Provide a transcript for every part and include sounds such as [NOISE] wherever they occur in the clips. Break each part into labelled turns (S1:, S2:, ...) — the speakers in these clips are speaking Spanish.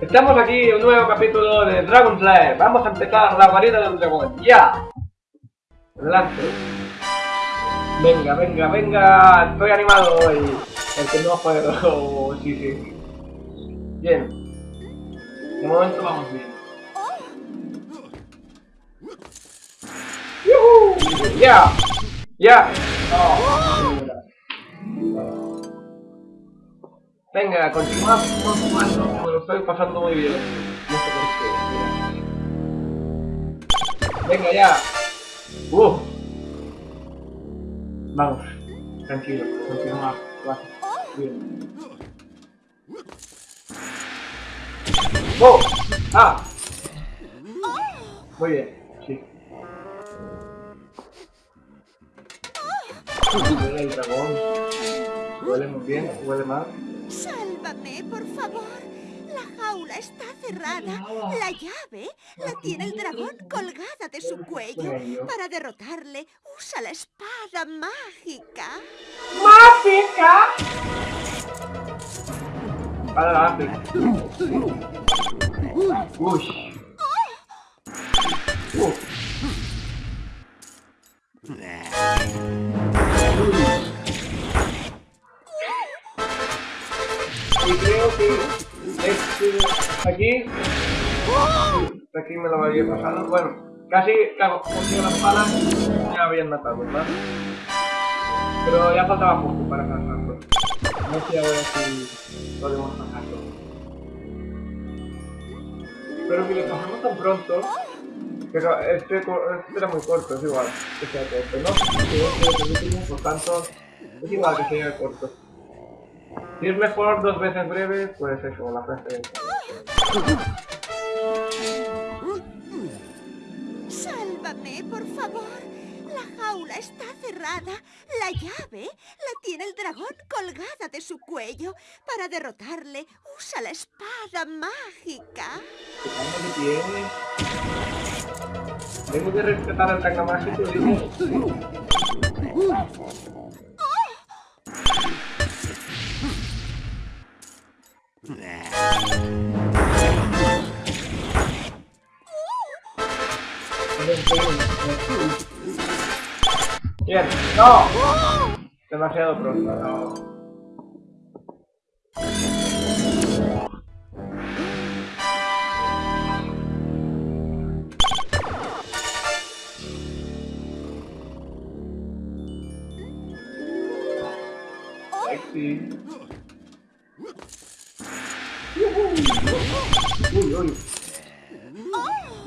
S1: Estamos aquí en un nuevo capítulo de Dragon Slayer. Vamos a empezar la guarida del dragón. ¡Ya! Adelante. Venga, venga, venga. Estoy animado hoy. El que no puedo. [LAUGHS] sí, sí. Bien. De momento vamos bien. ¡Yuhu! ¡Ya! ¡Ya! Oh, Venga, continuamos jugando, me lo estoy pasando muy bien. Venga ya. Uh. Vamos. Tranquilo, continúa. Va. Bien. ¡Oh! ¡Ah! Muy bien, sí. El dragón. Huele muy bien, huele mal.
S2: Sálvame, por favor. La jaula está cerrada. La llave la tiene el dragón colgada de su cuello. Para derrotarle, usa la espada mágica.
S1: ¡Mágica! Para la Uy. Uh. Había. Bueno, casi, claro, consigo las palas, me habían matado, ¿verdad? Pero ya faltaba poco para pasarlo. No sé ahora si podemos pasarlo. Pero que lo pasamos tan pronto. Pero este, este era muy corto, es igual que sea corto, ¿no? Si es por tanto, es igual que sea corto. Si es mejor dos veces breve, pues eso, la frase.
S2: Cerrada. La llave la tiene el dragón colgada de su cuello. Para derrotarle, usa la espada mágica.
S1: ¿Qué tiene? Tengo que respetar el tanga mágico, no. Demasiado pronto.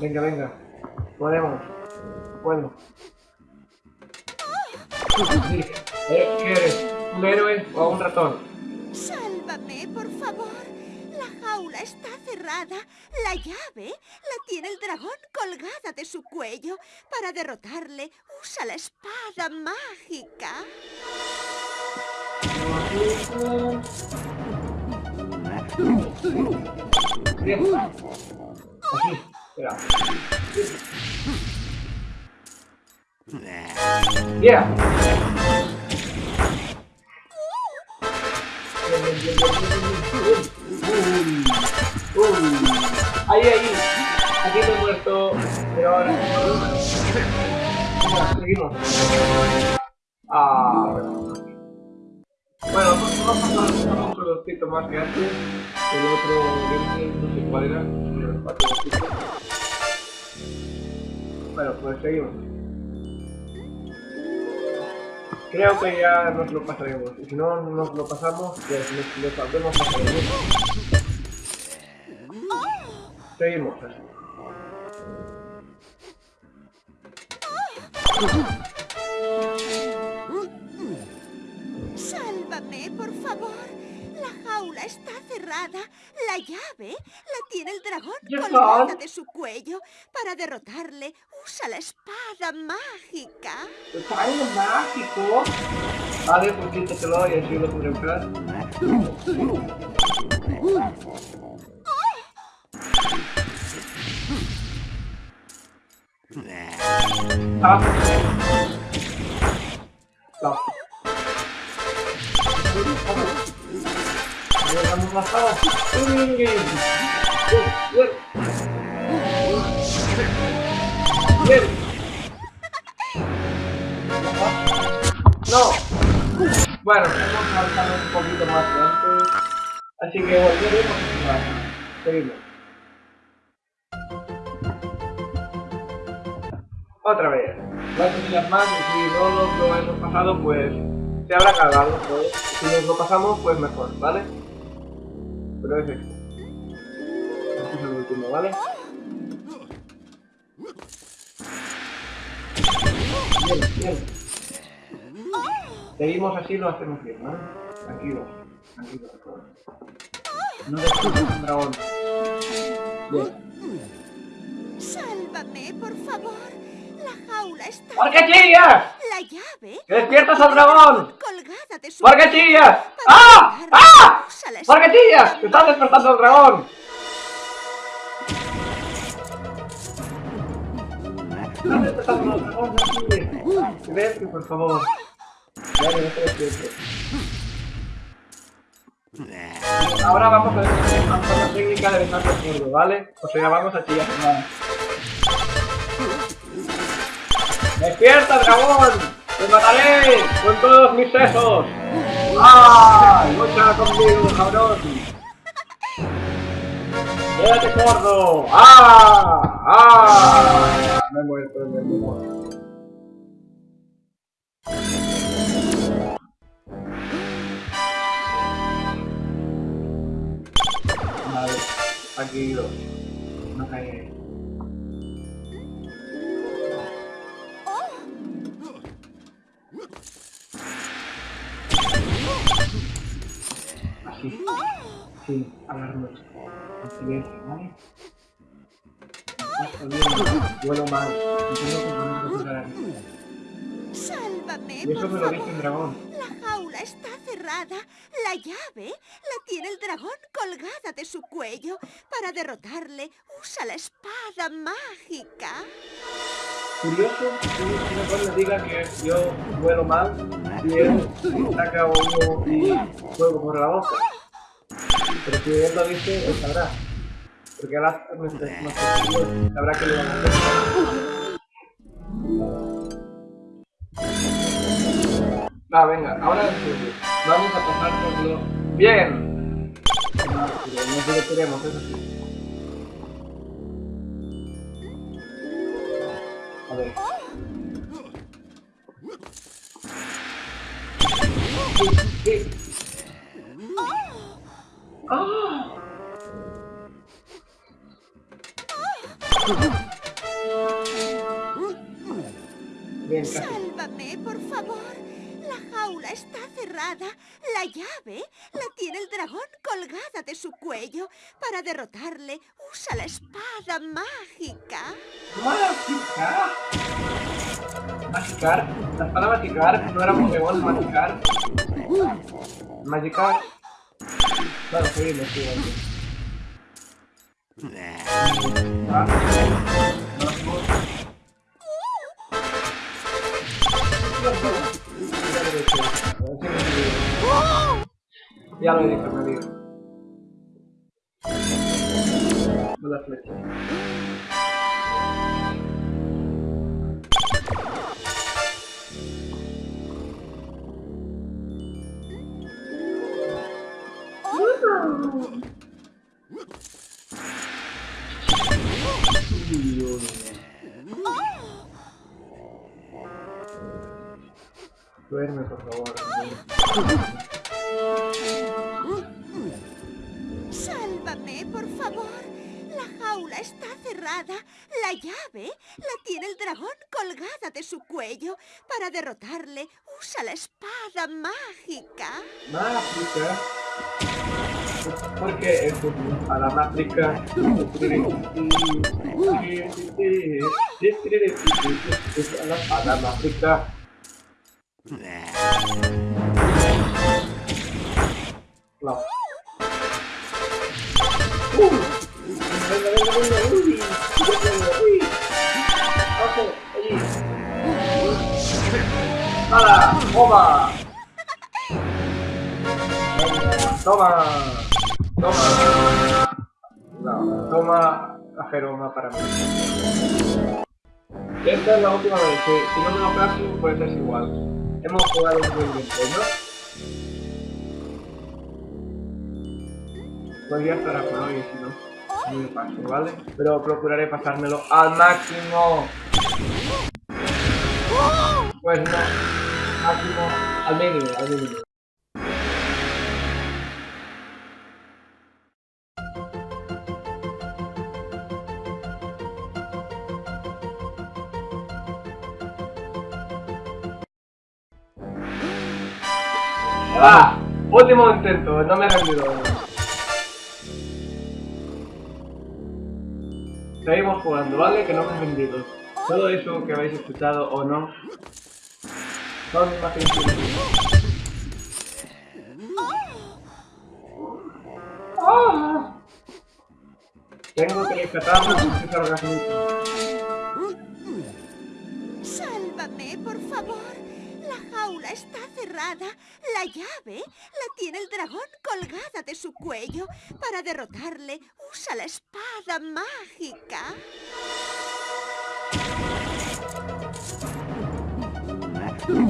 S1: Venga, venga. Podemos. Bueno. ¿Eh? ¿Qué eres? ¿Un héroe o un ratón?
S2: Sálvame, por favor. La jaula está cerrada. La llave la tiene el dragón colgada de su cuello. Para derrotarle, usa la espada mágica.
S1: Yeah. Ahí, ahí. Aquí muerto. Pero ahora. seguimos. Ah, bueno. Bueno, vamos a pasar un productito más que antes. El otro no sé cuál era. Bueno, pues seguimos. Creo que ya nos lo pasaremos. Y si no nos lo pasamos, pues lo saldremos a Seguimos.
S2: Sálvame, por favor. La jaula está cerrada. La llave la tiene el dragón colgada de su cuello. Para derrotarle, usa la espada mágica.
S1: ¿Espada mágico? Vale, pues quítatelo y así lo podré usar. Ah. No. No. Bueno, vamos avanzando un poquito más adelante. Así que volveremos a Seguimos. Otra vez. Las unidades más, si no lo hemos pasado, pues se habrá cargado todo. Pues. Si nos lo pasamos, pues mejor, ¿vale? Pero es esto. Último, ¿vale? Bien, bien. Seguimos así, lo hacemos bien, ¿vale? Tranquilo, tranquilo. No destruyas un dragón. Bien.
S2: Sálvame, por favor. La jaula está...
S1: ¿Por qué chillas?
S2: La llave...
S1: ¡Que despiertas al dragón!
S2: Colgada de su...
S1: ¿Por qué chillas? ¡Ah! ¡Ah! ¿Por qué chillas? ¡Que estás despertando al dragón! Silencio, por favor. Ahora vamos a ver la técnica de besar el sordo, ¿vale? O sea, vamos a chillar. ¡Despierta, dragón! ¡Te mataré con todos mis sesos! ¡Ah! ¡Lucha conmigo, cabrón! ¡Quédate sordo! ¡Ah! ¡Ah! Me he muerto, me he muerto. Vale, tranquilo. No caeré. Sí, hablarnos. En silencio, ¿vale? Vuelo mal. Tengo que a.
S2: Sálvame,
S1: Y eso
S2: por
S1: me lo dice un dragón.
S2: La jaula está cerrada. La llave la tiene el dragón colgada de su cuello. Para derrotarle, usa la espada mágica.
S1: Curioso que un dragón le diga que yo vuelo mal y él saca uno y fuego por la boca. Pero si él lo dice, él sabrá. Porque ahora nuestros nuestros sabrá que le van a hacer. Va, venga, ahora. Vamos a pasar por lo... ¡Bien! No, pero nos divertiremos, eso sí. A ver.
S2: Está cerrada. La llave la tiene el dragón colgada de su cuello. Para derrotarle, usa la espada mágica.
S1: ¡Mágica! ¿Magicar? La espada magicar no era Pokémon magicar. Magicar. Claro, sí, Ya lo he dicho, me digo. Duerme, por favor.
S2: El dragón colgada de su cuello. Para derrotarle, usa la espada mágica.
S1: Mágica. Porque es a la mágica. Es a la espada mágica. No. Uh. Venga, ¡Hala! ¡Toma! Toma. Toma. No, toma a Jeroma para mí. Esta es la última vez que si no me lo caso, pues es igual. Hemos jugado un buen tiempo, ¿no? Pues ya estará por hoy, si no, me paso, ¿vale? Pero procuraré pasármelo al máximo. Pues no, máximo, al mínimo, al mínimo. ¡Ah! Último intento, no me he rendido. Seguimos jugando, ¿vale? Que no me he rendido. Todo eso que habéis escuchado o no Tengo que se orgasmo.
S2: Sálvame, por favor. La jaula está cerrada. La llave la tiene el dragón colgada de su cuello. Para derrotarle, usa la espada mágica.
S1: Uy.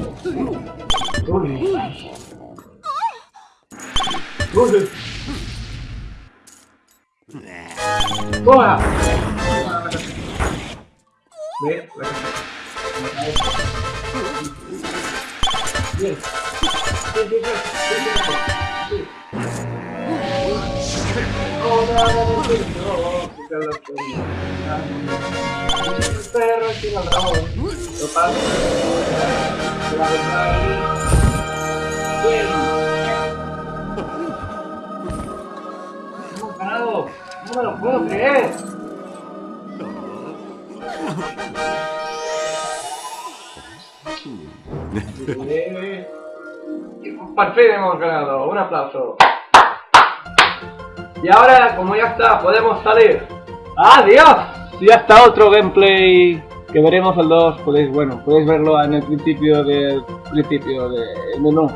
S1: Uy. ¡Toma! ¿Ves? Bien. Bien, bien, bien. Bien, bien. Oh, no, no, no, no, quita la perra. El perro tiene el rabo. Lo Hemos ganado. No me lo puedo creer. Hemos ganado. Un aplauso. Y ahora, como ya está, podemos salir. ¡Adiós! Si ya está otro gameplay que veremos el 2, podéis, bueno, podéis verlo en el principio del principio del menú.